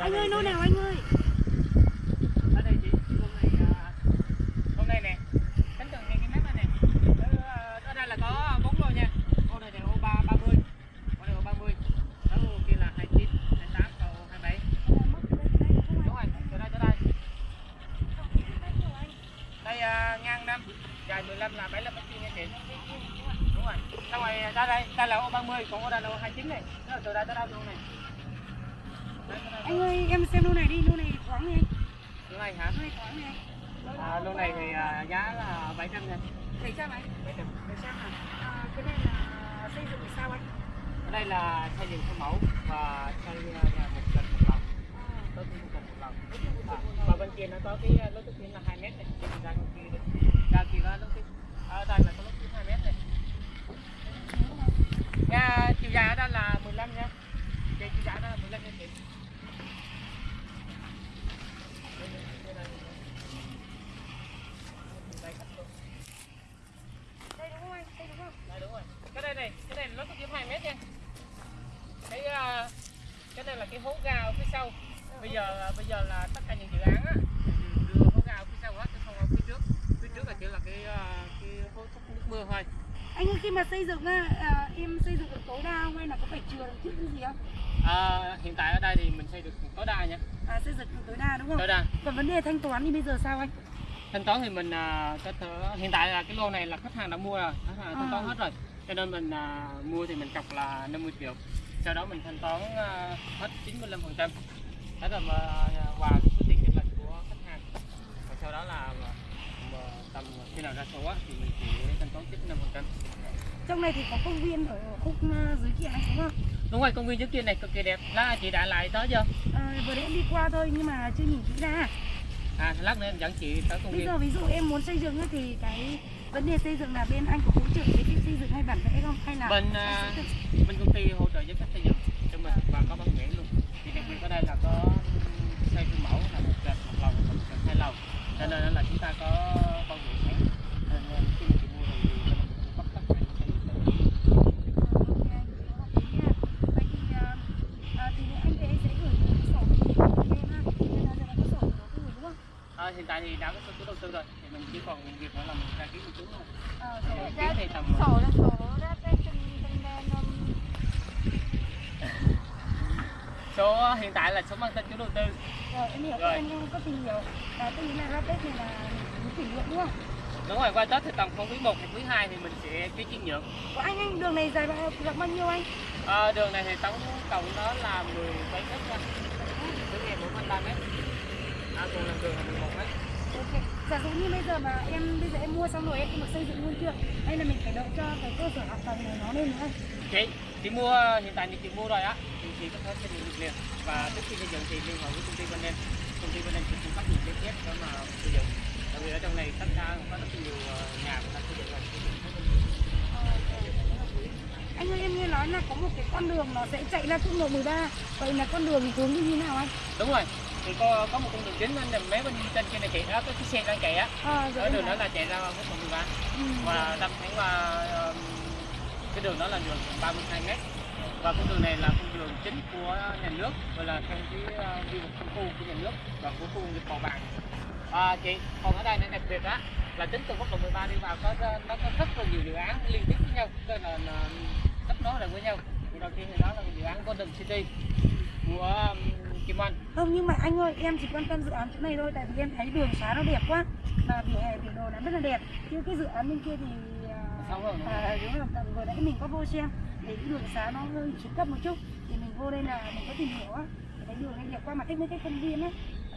anh ơi nô nào anh ơi? Hôm à, hôm nay nè cái này à, đây là có bốn nha. Này là ba ba mươi. Này ba mươi. Kia là hai chín, hai tám hai bảy. Đúng rồi từ đây tới đây. Đây à, ngang năm. Dài 15 là 75 mét vuông nha chị. Đúng rồi. Xong rồi ra đây đây là ô 30 còn ô đây là ô 29 này. Đó là từ đây tới đâu luôn này anh ơi em xem lô này đi lô này thoáng này Lô này hả? Lô này thoáng này à, lô này thì à, giá là 700 nha bảy trăm anh? 700 bảy trăm à À, cái này là xây dựng sao anh? Ở đây là xây dựng theo mẫu và xây à, nhà một trệt một lần. Tối thiểu một trệt một lần. À, và bên kia nó có cái à, lối hiểm là 2 mét này. Ra kia ra kia có lối thoát ở đây là có lối thoát 2 mét này nha chiều dài ở đây là 15 nha Chị chiều dài ở đây là 15 nha chị Đây, đây, đây là 15. Đây, cách luôn. đây đúng không anh đây đúng không Đây đúng rồi. Cái đây này, cái này nó có kiếm 2 mét nha. Cái à, cái đây là cái hố ga ở phía sau. Bây giờ bây giờ là tất cả những dự án á đưa hố ga phía sau hết chứ không ở phía trước. Phía trước là chỉ là cái à, cái hố thoát nước mưa thôi. anh ơi khi mà xây dựng á à, em xây dựng được tối đa không hay là có phải chừa được chút cái gì không À, hiện tại ở đây thì mình xây được tối đa nha. à xây dựng được tối đa đúng không Tối đa. còn vấn đề thanh toán thì bây giờ sao anh Thanh toán thì mình à, có thể hiện tại là cái lô này là khách hàng đã mua rồi, khách hàng thanh toán À. hết rồi. Cho nên mình à, mua thì mình cọc là 50 triệu. Sau đó mình thanh toán à, hết 95%. Đó là mà, à, qua cái số tiền chênh lệch của khách hàng. Và sau đó là mà, mà tầm khi nào ra số thì mình chỉ thanh toán 95%. trong này thì có công viên ở khúc à, dưới kia anh đúng không Đúng rồi, công viên trước kia này cực kỳ đẹp. Lá chị đã lại tới chưa? à, vừa em đi qua thôi nhưng mà chưa nhìn kỹ ra À, lát nữa em dẫn chị tới công bây viên. giờ ví dụ em muốn xây dựng thì cái vấn đề xây dựng là bên anh có hỗ trợ cái xây dựng hay bản vẽ không hay là Bên à, bên công ty hỗ trợ với cách xây dựng cho mình và có bản vẽ luôn thì đặc biệt ở đây là có xây phương mẫu là một trệt một lầu một trệt hai lầu cho nên là chúng ta có bản vẽ sẵn nên khi mà chị mua thì mình cũng bắt tất cả những à, có rồi hiện tại thì đã có số đầu tư rồi. Thì mình chỉ còn việc nữa là mình đăng ký một chút thôi. Ờ, thì tầm sổ là sổ ra cái từng từng đèn um, số hiện tại là số mang tên chủ đầu tư rồi em hiểu Rồi. em có tìm hiểu là tôi nghĩ là ra Tết này là mình kỷ niệm đúng không? đúng rồi qua tết thì tầm không quý một hay quý hai thì mình sẽ ký chuyển nhượng Của anh anh đường này dài bao rộng bao nhiêu anh? à, đường này thì tổng cộng nó là 17 mét nha đường này bên 3 mét à, còn là đường là 11 mét Ok. Giả dụ như bây giờ mà em bây giờ em mua xong rồi em không được xây dựng luôn chưa? Hay là mình phải đợi cho cái cơ sở hạ tầng này nó lên nữa anh? Chị chị mua hiện tại thì chị mua rồi á. Thì chị có thể xây dựng được liền và trước khi xây dựng thì liên hệ với công ty bên em. Công ty bên em sẽ cung cấp những giấy phép để mà xây dựng. Tại vì ở trong này tất cả có rất nhiều ờ, nhà người ta xây dựng rồi. Anh ơi em nghe nói là có một cái con đường nó sẽ chạy ra quốc lộ 13 Vậy là con đường hướng như thế nào anh? đúng rồi. Thì có có một con đường chính là mấy bên trên kia này chạy đó có cái xe đang chạy á. À, ở em đường đó là chạy ra quốc lộ 13 Ừ, và đâm thẳng qua cái đường đó là đường 32 mét. Và con đường này là con đường chính của nhà nước gọi là theo cái ờ, quy hoạch khu của nhà nước và của khu công nghiệp Bào Bàng. À, chị còn ở đây này đặc biệt á là tính từ quốc lộ 13 đi vào có nó có rất là nhiều dự án liên tiếp với nhau tức là, là kết nối lại với nhau. Thì đầu tiên thì đó là dự án Golden City của um, Kim Anh Không nhưng mà anh ơi em chỉ quan tâm dự án chỗ này thôi Tại vì em thấy đường xá nó đẹp quá Và vỉa hè vỉa đồ nó rất là đẹp. Chứ cái dự án bên kia thì à, à, đúng rồi. Vừa nãy mình có vô xem Thì cái đường xá nó hơi xuống cấp một chút Thì mình vô đây là mình có tìm hiểu á. Thấy đường này đẹp quá mà thích mấy cái công viên á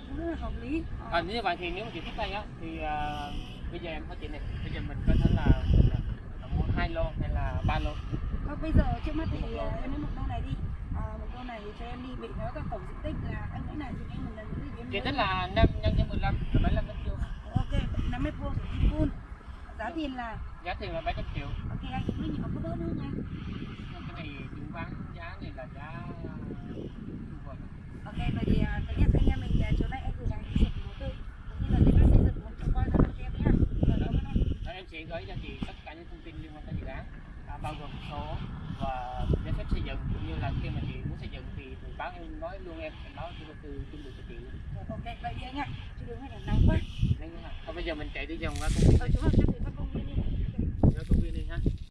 cũng rất là hợp lý. À, như vậy thì nếu mà chị thích đây á thì à, bây giờ em hỏi chị này bây giờ mình có thể là, là mua hai lô hay là ba lô? Thôi bây giờ trước mắt thì à, em lấy một đô này đi. À, Một đô này cho em đi Vì nó có tổng diện tích là anh nghĩ là là tích em diện nhớ tích là- là 5 nhân cho 15 là 75 mét vuông. Ok 5 mét vuông thì full Giá tiền là? Giá tiền là 700 triệu. Ok anh cũng nhiều có đỡ nữa nha cái này chứng khoán giá này là giá Ok, vậy thì à, thứ nhất anh em mình chiều nay anh gửi cái sổ đầu tư. Cũng như là phép xây dựng một cho coi ra cho em. Đó, em sẽ gửi cho chị tất cả những thông tin liên quan tới dự án à, bao gồm số và giấy phép xây dựng cũng như là khi mà chị muốn xây dựng thì báo em nói luôn em em báo cho từ trung được chị ok vậy đi anh ạ chứ đừng hay là nắng quá. Nên, thôi bây giờ mình chạy đi vòng qua công viên ờ chúng ta sẽ viên đi